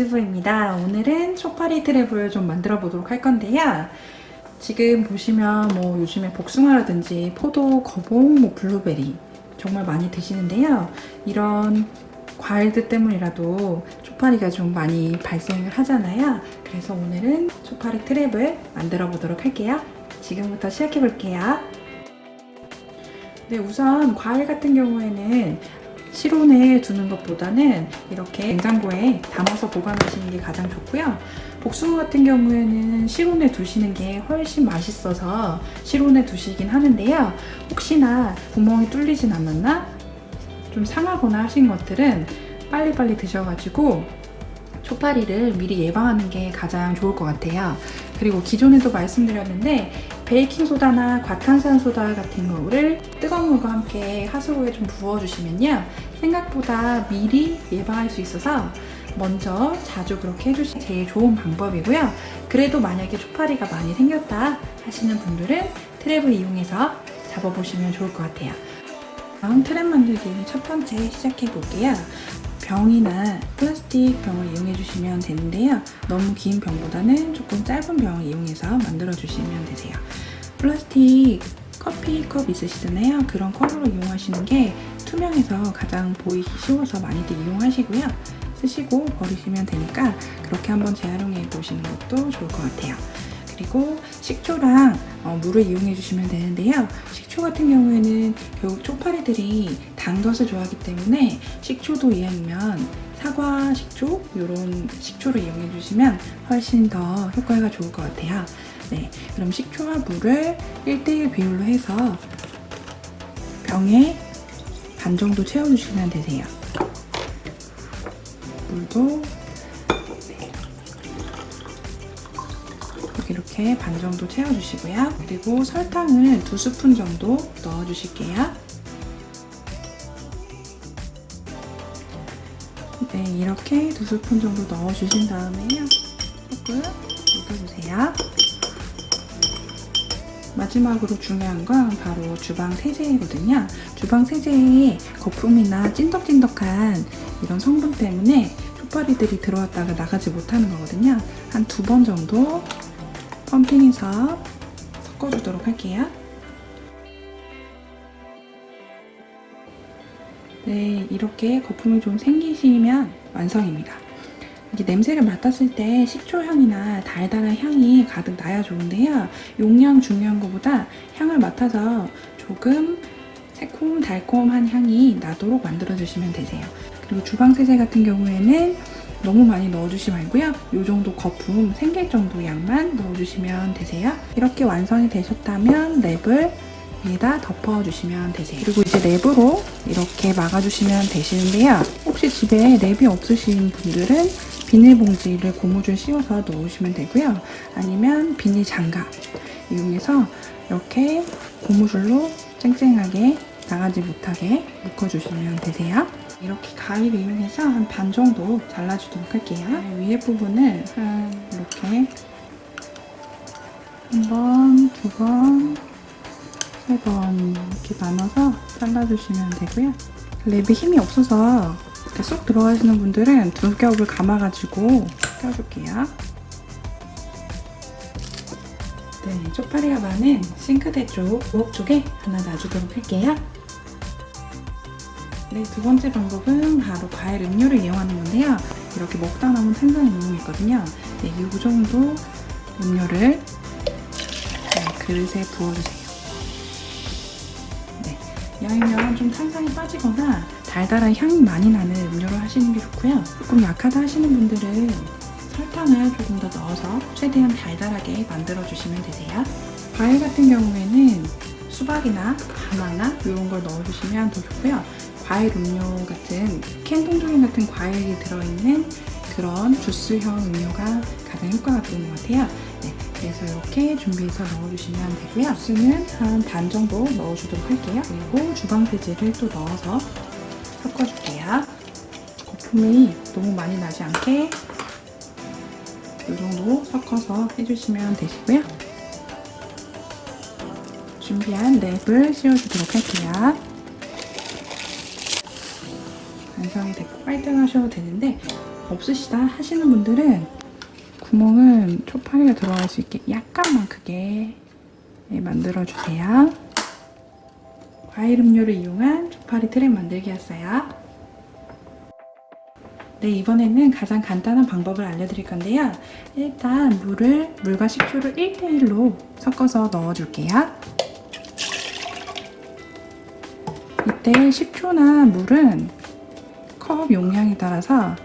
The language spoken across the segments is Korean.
유즈부입니다. 오늘은 초파리 트랩을 좀 만들어 보도록 할 건데요. 지금 보시면 뭐 요즘에 복숭아라든지 포도, 거봉, 뭐 블루베리 정말 많이 드시는데요. 이런 과일들 때문이라도 초파리가 좀 많이 발생을 하잖아요. 그래서 오늘은 초파리 트랩을 만들어 보도록 할게요. 지금부터 시작해 볼게요. 네, 우선 과일 같은 경우에는 실온에 두는 것보다는 이렇게 냉장고에 담아서 보관하시는 게 가장 좋고요. 복숭아 같은 경우에는 실온에 두시는 게 훨씬 맛있어서 실온에 두시긴 하는데요. 혹시나 구멍이 뚫리진 않았나? 좀 상하거나 하신 것들은 빨리빨리 드셔가지고 초파리를 미리 예방하는 게 가장 좋을 것 같아요. 그리고 기존에도 말씀드렸는데 베이킹소다나 과탄산소다 같은 거를 뜨거운 물과 함께 하수구에 좀 부어주시면요. 생각보다 미리 예방할 수 있어서 먼저 자주 그렇게 해주시면 제일 좋은 방법이고요. 그래도 만약에 초파리가 많이 생겼다 하시는 분들은 트랩을 이용해서 잡아보시면 좋을 것 같아요. 다음 트랩 만들기 첫 번째 시작해 볼게요. 병이나 플라스틱 병을 이용해 주시면 되는데요. 너무 긴 병보다는 조금 짧은 병을 이용해서 만들어 주시면 되세요. 플라스틱 커피컵 있으시잖아요. 그런 컵으로 이용하시는 게 투명해서 가장 보이기 쉬워서 많이들 이용하시고요. 쓰시고 버리시면 되니까 그렇게 한번 재활용해 보시는 것도 좋을 것 같아요. 그리고 식초랑 어, 물을 이용해 주시면 되는데요. 식초 같은 경우에는 결국 초파리들이 단 것을 좋아하기 때문에 식초도 이왕이면 사과 식초 이런 식초를 이용해 주시면 훨씬 더 효과가 좋을 것 같아요. 네, 그럼 식초와 물을 1대1 비율로 해서 병에 반 정도 채워주시면 되세요. 물도 이렇게 반 정도 채워주시고요. 그리고 설탕을 두 스푼 정도 넣어주실게요. 네, 이렇게 두 스푼 정도 넣어주신 다음에요. 조금 녹여주세요. 마지막으로 중요한 건 바로 주방 세제거든요. 주방 세제에 거품이나 찐덕찐덕한 이런 성분 때문에 초파리들이 들어왔다가 나가지 못하는 거거든요. 한 두 번 정도 펌핑해서 섞어주도록 할게요. 네, 이렇게 거품이 좀 생기시면 완성입니다. 이게 냄새를 맡았을 때 식초 향이나 달달한 향이 가득 나야 좋은데요. 용량 중요한 것보다 향을 맡아서 조금 새콤달콤한 향이 나도록 만들어주시면 되세요. 그리고 주방세제 같은 경우에는 너무 많이 넣어주지 말고요. 이 정도 거품 생길 정도 양만 넣어주시면 되세요. 이렇게 완성이 되셨다면 랩을 위에다 덮어주시면 되세요. 그리고 이제 랩으로 이렇게 막아주시면 되시는데요. 혹시 집에 랩이 없으신 분들은 비닐봉지를 고무줄 씌워서 넣으시면 되고요. 아니면 비닐 장갑 이용해서 이렇게 고무줄로 쨍쨍하게 나가지 못하게 묶어주시면 되세요. 이렇게 가위를 이용해서 한 반 정도 잘라주도록 할게요. 네, 위에 부분을 한 이렇게 한 번, 두 번, 세번 이렇게 나눠서 잘라주시면 되고요. 랩이 힘이 없어서 이렇게 쏙 들어가시는 분들은 두 겹을 감아가지고 껴줄게요. 네, 쪽파리가 많은 싱크대 쪽, 부엌 쪽에 하나 놔주도록 할게요. 네, 두 번째 방법은 바로 과일 음료를 이용하는 건데요. 이렇게 먹다 남은 탄산을 이용했거든요. 네, 이 정도 음료를 네, 그릇에 부어주세요. 네, 이왕이면 좀 탄산이 빠지거나 달달한 향이 많이 나는 음료를 하시는 게 좋고요. 조금 약하다 하시는 분들은 설탕을 조금 더 넣어서 최대한 달달하게 만들어주시면 되세요. 과일 같은 경우에는 수박이나 바나나 이런 걸 넣어주시면 더 좋고요. 과일 음료 같은 캔동조림 같은 과일이 들어있는 그런 주스형 음료가 가장 효과가 좋은 것 같아요. 네, 그래서 이렇게 준비해서 넣어주시면 되고요. 주스는 한 반 정도 넣어주도록 할게요. 그리고 주방세제를 또 넣어서 섞어줄게요. 거품이 너무 많이 나지 않게 이 정도 섞어서 해주시면 되시고요. 준비한 랩을 씌워주도록 할게요. 완성이 됐고 빨등하셔도 되는데 없으시다 하시는 분들은 구멍은 초파리가 들어갈 수 있게 약간만 크게 네, 만들어주세요. 과일 음료를 이용한 초파리 트랩 만들기였어요. 네, 이번에는 가장 간단한 방법을 알려드릴 건데요. 일단 물을, 물과 식초를 1대1로 섞어서 넣어줄게요. 이때 식초나 물은 컵 용량에 따라서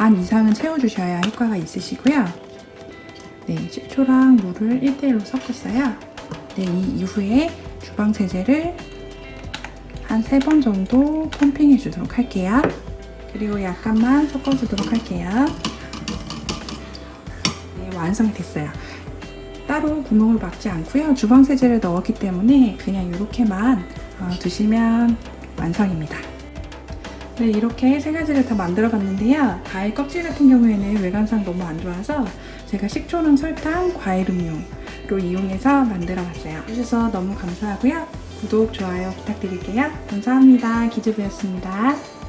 반 이상은 채워주셔야 효과가 있으시고요. 네, 식초랑 물을 1대1로 섞었어요. 네, 이 이후에 주방 세제를 한세번 정도 펌핑해 주도록 할게요. 그리고 약간만 섞어주도록 할게요. 네, 완성이 됐어요. 따로 구멍을 막지 않고요. 주방 세제를 넣었기 때문에 그냥 이렇게만 어, 두시면 완성입니다. 네, 이렇게 세 가지를 다 만들어 봤는데요. 과일 껍질 같은 경우에는 외관상 너무 안 좋아서 제가 식초랑 설탕, 과일 음료로 이용해서 만들어 봤어요. 해주셔서 너무 감사하고요. 구독, 좋아요 부탁드릴게요. 감사합니다. 기주부였습니다.